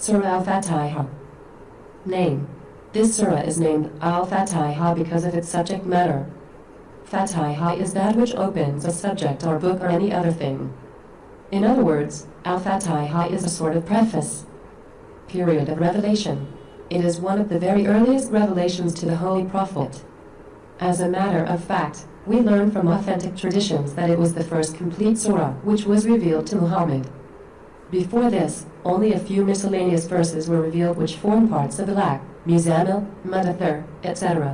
Surah Al-Fatiha. Name. This surah is named Al-Fatiha because of its subject matter. Fatiha is that which opens a subject or book or any other thing. In other words, Al-Fatiha is a sort of preface. Period of revelation. It is one of the very earliest revelations to the Holy Prophet. As a matter of fact, we learn from authentic traditions that it was the first complete surah which was revealed to Muhammad. Before this, only a few miscellaneous verses were revealed which form parts of the Alaq, Muzammil, Mudathir, etc.